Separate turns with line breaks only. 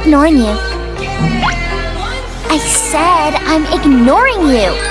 ignoring you. I said I'm ignoring you.